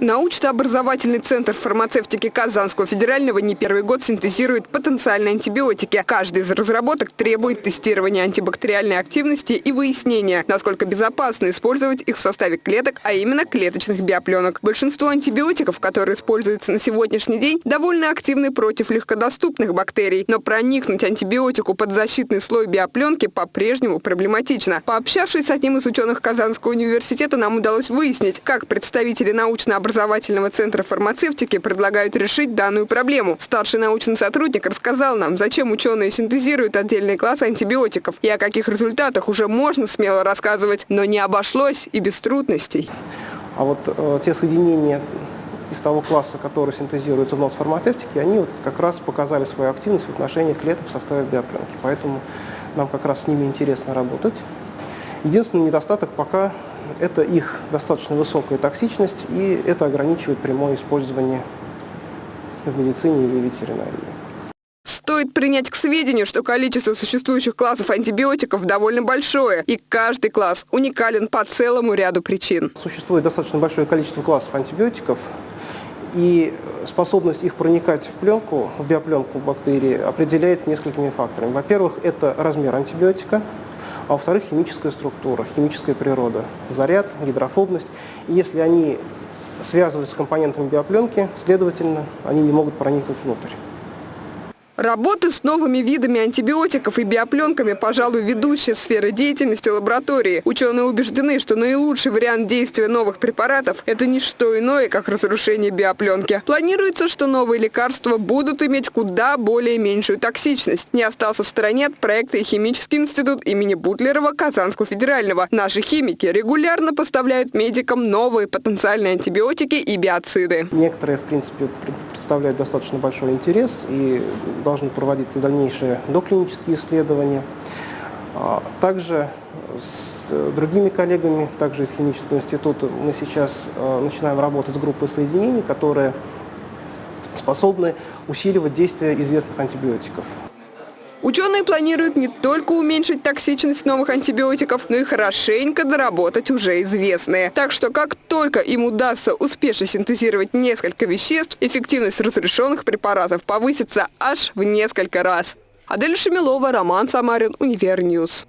Научно-образовательный центр фармацевтики Казанского федерального не первый год синтезирует потенциальные антибиотики. Каждый из разработок требует тестирования антибактериальной активности и выяснения, насколько безопасно использовать их в составе клеток, а именно клеточных биопленок. Большинство антибиотиков, которые используются на сегодняшний день, довольно активны против легкодоступных бактерий. Но проникнуть антибиотику под защитный слой биопленки по-прежнему проблематично. Пообщавшись с одним из ученых Казанского университета, нам удалось выяснить, как представители научно-образовательного образовательного центра фармацевтики предлагают решить данную проблему. Старший научный сотрудник рассказал нам, зачем ученые синтезируют отдельные классы антибиотиков и о каких результатах уже можно смело рассказывать, но не обошлось и без трудностей. А вот э, те соединения из того класса, которые синтезируются в фармацевтике, они вот как раз показали свою активность в отношении клеток в составе биопленки. Поэтому нам как раз с ними интересно работать. Единственный недостаток пока это их достаточно высокая токсичность, и это ограничивает прямое использование в медицине или ветеринарии. Стоит принять к сведению, что количество существующих классов антибиотиков довольно большое, и каждый класс уникален по целому ряду причин. Существует достаточно большое количество классов антибиотиков, и способность их проникать в пленку, в биопленку бактерии определяется несколькими факторами. Во-первых, это размер антибиотика, а во-вторых, химическая структура, химическая природа, заряд, гидрофобность. И если они связываются с компонентами биопленки, следовательно, они не могут проникнуть внутрь. Работы с новыми видами антибиотиков и биопленками, пожалуй, ведущая сфера деятельности лаборатории. Ученые убеждены, что наилучший вариант действия новых препаратов – это не что иное, как разрушение биопленки. Планируется, что новые лекарства будут иметь куда более меньшую токсичность. Не остался в стороне от проекта и химический институт имени Бутлерова Казанского федерального. Наши химики регулярно поставляют медикам новые потенциальные антибиотики и биоциды. Некоторые, в принципе, представляют достаточно большой интерес и должны проводиться дальнейшие доклинические исследования. А, также с другими коллегами, также из химического института, мы сейчас а, начинаем работать с группой соединений, которые способны усиливать действие известных антибиотиков. Ученые планируют не только уменьшить токсичность новых антибиотиков, но и хорошенько доработать уже известные. Так что как только им удастся успешно синтезировать несколько веществ, эффективность разрешенных препаратов повысится аж в несколько раз. Адель Шемилова, Роман Самарин, Univer News.